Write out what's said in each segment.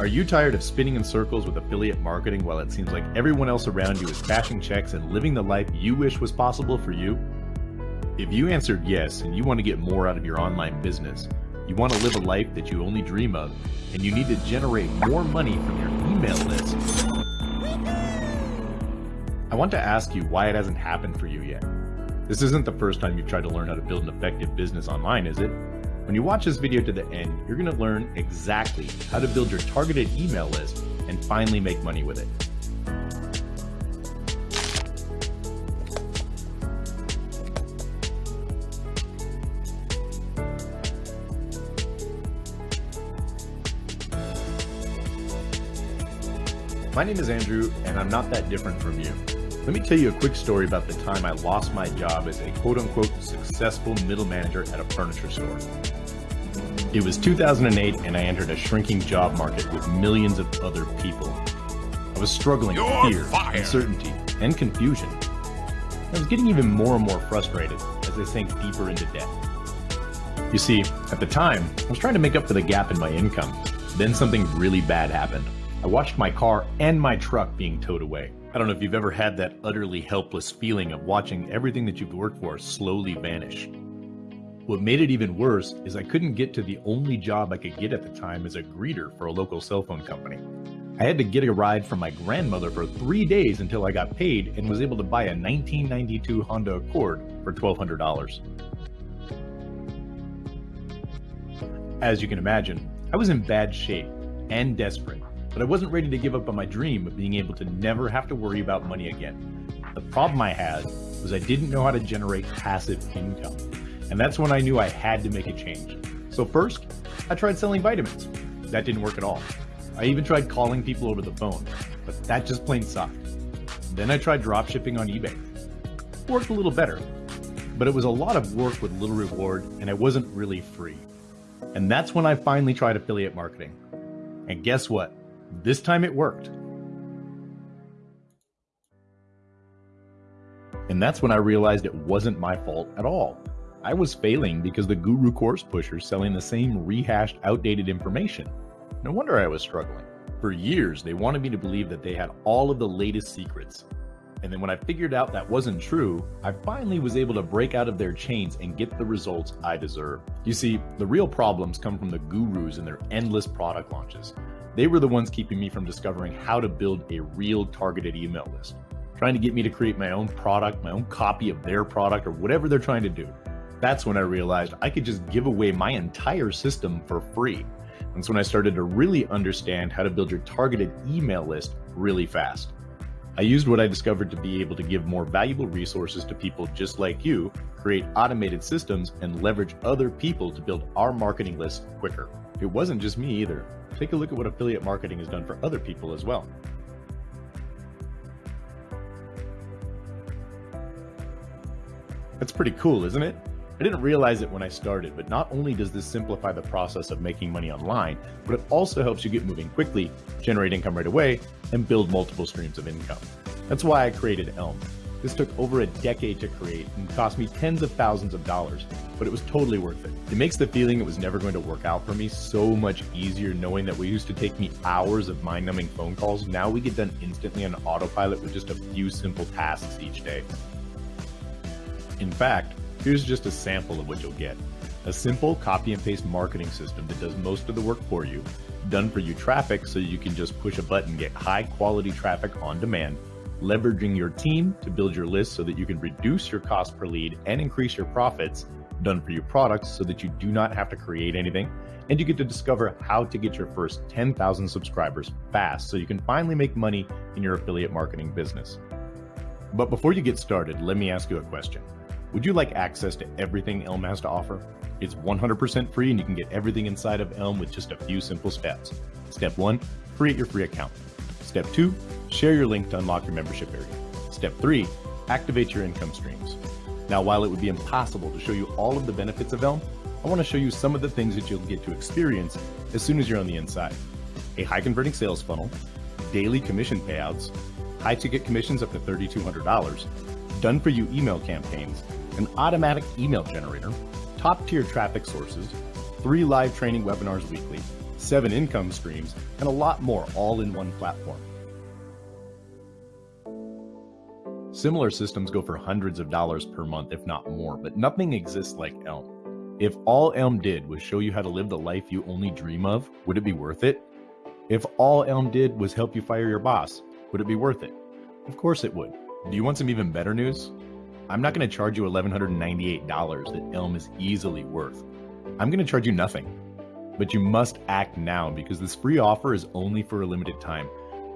Are you tired of spinning in circles with affiliate marketing while it seems like everyone else around you is cashing checks and living the life you wish was possible for you? If you answered yes and you want to get more out of your online business, you want to live a life that you only dream of, and you need to generate more money from your email list, I want to ask you why it hasn't happened for you yet. This isn't the first time you've tried to learn how to build an effective business online, is it? When you watch this video to the end, you're going to learn exactly how to build your targeted email list and finally make money with it. My name is Andrew, and I'm not that different from you. Let me tell you a quick story about the time I lost my job as a quote unquote successful middle manager at a furniture store. It was 2008 and I entered a shrinking job market with millions of other people. I was struggling You're with fear, fired. uncertainty, and confusion. I was getting even more and more frustrated as I sank deeper into debt. You see, at the time, I was trying to make up for the gap in my income. Then something really bad happened. I watched my car and my truck being towed away. I don't know if you've ever had that utterly helpless feeling of watching everything that you've worked for slowly vanish. What made it even worse is I couldn't get to the only job I could get at the time as a greeter for a local cell phone company. I had to get a ride from my grandmother for three days until I got paid and was able to buy a 1992 Honda Accord for $1,200. As you can imagine, I was in bad shape and desperate, but I wasn't ready to give up on my dream of being able to never have to worry about money again. The problem I had was I didn't know how to generate passive income. And that's when I knew I had to make a change. So first, I tried selling vitamins. That didn't work at all. I even tried calling people over the phone, but that just plain sucked. Then I tried dropshipping on eBay. Worked a little better, but it was a lot of work with little reward and it wasn't really free. And that's when I finally tried affiliate marketing. And guess what? This time it worked. And that's when I realized it wasn't my fault at all. I was failing because the guru course pushers selling the same rehashed, outdated information. No wonder I was struggling. For years, they wanted me to believe that they had all of the latest secrets. And then when I figured out that wasn't true, I finally was able to break out of their chains and get the results I deserve. You see, the real problems come from the gurus and their endless product launches. They were the ones keeping me from discovering how to build a real targeted email list, trying to get me to create my own product, my own copy of their product, or whatever they're trying to do. That's when I realized I could just give away my entire system for free. That's when I started to really understand how to build your targeted email list really fast. I used what I discovered to be able to give more valuable resources to people just like you, create automated systems, and leverage other people to build our marketing list quicker. It wasn't just me either. Take a look at what affiliate marketing has done for other people as well. That's pretty cool, isn't it? I didn't realize it when I started, but not only does this simplify the process of making money online, but it also helps you get moving quickly, generate income right away, and build multiple streams of income. That's why I created Elm. This took over a decade to create and cost me tens of thousands of dollars, but it was totally worth it. It makes the feeling it was never going to work out for me so much easier knowing that what used to take me hours of mind numbing phone calls, now we get done instantly on autopilot with just a few simple tasks each day. In fact, here's just a sample of what you'll get. A simple copy and paste marketing system that does most of the work for you, done for you traffic so you can just push a button, get high quality traffic on demand, leveraging your team to build your list so that you can reduce your cost per lead and increase your profits, done for you products so that you do not have to create anything, and you get to discover how to get your first 10,000 subscribers fast so you can finally make money in your affiliate marketing business. But before you get started, let me ask you a question. Would you like access to everything Elm has to offer? It's 100% free and you can get everything inside of Elm with just a few simple steps. Step one, create your free account. Step two, share your link to unlock your membership area. Step three, activate your income streams. Now, while it would be impossible to show you all of the benefits of Elm, I want to show you some of the things that you'll get to experience as soon as you're on the inside. A high converting sales funnel, daily commission payouts, high ticket commissions up to $3,200, done for you email campaigns, an automatic email generator, top tier traffic sources, three live training webinars weekly, seven income streams, and a lot more all in one platform. Similar systems go for hundreds of dollars per month, if not more, but nothing exists like Elm. If all Elm did was show you how to live the life you only dream of, would it be worth it? If all Elm did was help you fire your boss, would it be worth it? Of course it would. Do you want some even better news? I'm not going to charge you $1,198 that Elm is easily worth. I'm going to charge you nothing. But you must act now because this free offer is only for a limited time.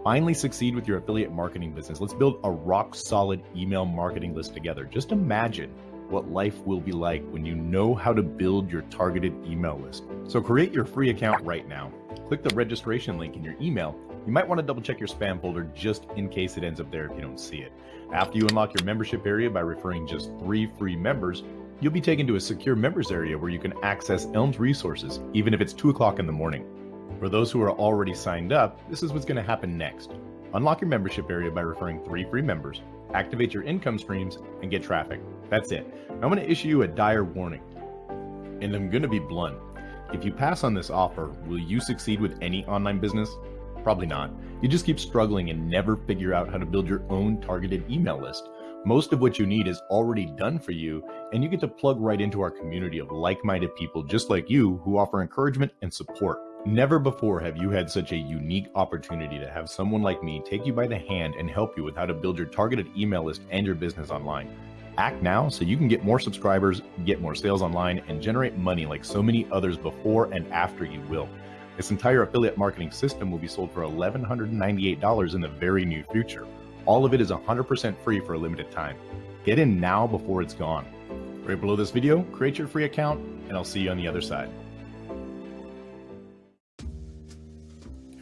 Finally succeed with your affiliate marketing business. Let's build a rock solid email marketing list together. Just imagine what life will be like when you know how to build your targeted email list. So create your free account right now. Click the registration link in your email. You might want to double check your spam folder just in case it ends up there if you don't see it. After you unlock your membership area by referring just three free members, you'll be taken to a secure members area where you can access Elm's resources, even if it's 2 o'clock in the morning. For those who are already signed up, this is what's going to happen next. Unlock your membership area by referring three free members, activate your income streams, and get traffic. That's it. I'm going to issue you a dire warning. And I'm going to be blunt. If you pass on this offer, will you succeed with any online business? Probably not. You just keep struggling and never figure out how to build your own targeted email list. Most of what you need is already done for you, and you get to plug right into our community of like minded people just like you who offer encouragement and support. Never before have you had such a unique opportunity to have someone like me take you by the hand and help you with how to build your targeted email list and your business online. Act now so you can get more subscribers, get more sales online, and generate money like so many others before and after you will. This entire affiliate marketing system will be sold for $1,198 in the very near future. All of it is 100% free for a limited time. Get in now before it's gone. Right below this video, create your free account, and I'll see you on the other side.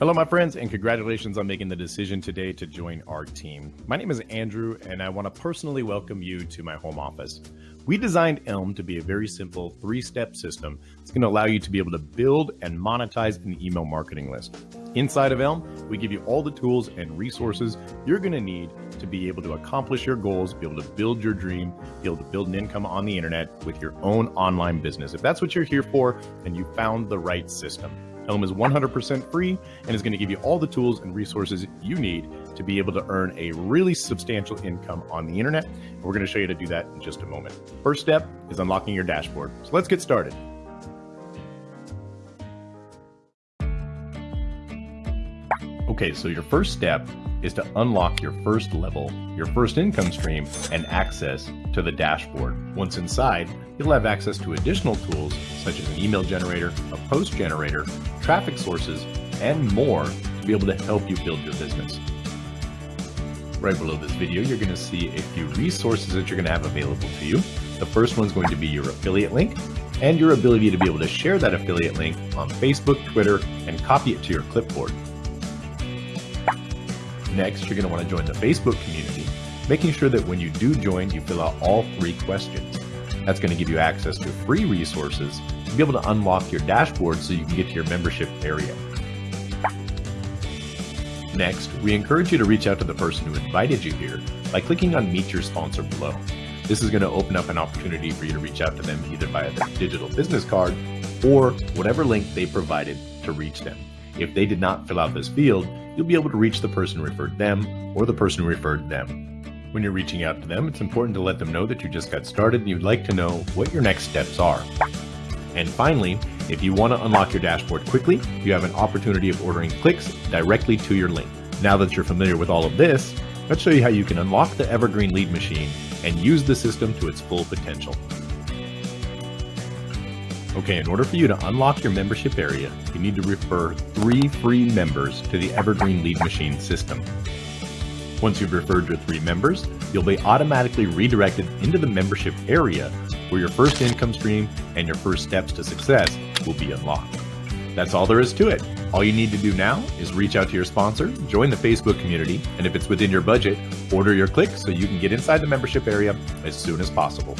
Hello, my friends, and congratulations on making the decision today to join our team. My name is Andrew, and I want to personally welcome you to my home office. We designed Elm to be a very simple three step system that's going to allow you to be able to build and monetize an email marketing list. Inside of Elm, we give you all the tools and resources you're going to need to be able to accomplish your goals, be able to build your dream, be able to build an income on the internet with your own online business. If that's what you're here for, then you found the right system. Elm is 100% free and is going to give you all the tools and resources you need to be able to earn a really substantial income on the internet. We're going to show you how to do that in just a moment. First step is unlocking your dashboard. So let's get started. Okay, so your first step is to unlock your first level, your first income stream, and access to the dashboard. Once inside, you'll have access to additional tools such as an email generator, a post generator, traffic sources, and more to be able to help you build your business. Right below this video, you're going to see a few resources that you're going to have available to you. The first one's going to be your affiliate link and your ability to be able to share that affiliate link on Facebook, Twitter, and copy it to your clipboard. Next, you're going to want to join the Facebook community, making sure that when you do join, you fill out all three questions. That's going to give you access to free resources to be able to unlock your dashboard so you can get to your membership area. Next, we encourage you to reach out to the person who invited you here by clicking on Meet Your Sponsor below. This is going to open up an opportunity for you to reach out to them either via their digital business card or whatever link they provided to reach them. If they did not fill out this field, you'll be able to reach the person who referred them or the person who referred them. When you're reaching out to them, it's important to let them know that you just got started and you'd like to know what your next steps are. And finally, if you want to unlock your dashboard quickly, you have an opportunity of ordering clicks directly to your link. Now that you're familiar with all of this, let's show you how you can unlock the Evergreen Lead Machine and use the system to its full potential. Okay, in order for you to unlock your membership area, you need to refer three free members to the Evergreen Lead Machine system. Once you've referred your three members, you'll be automatically redirected into the membership area where your first income stream and your first steps to success will be unlocked. That's all there is to it. All you need to do now is reach out to your sponsor, join the Facebook community, and if it's within your budget, order your click so you can get inside the membership area as soon as possible.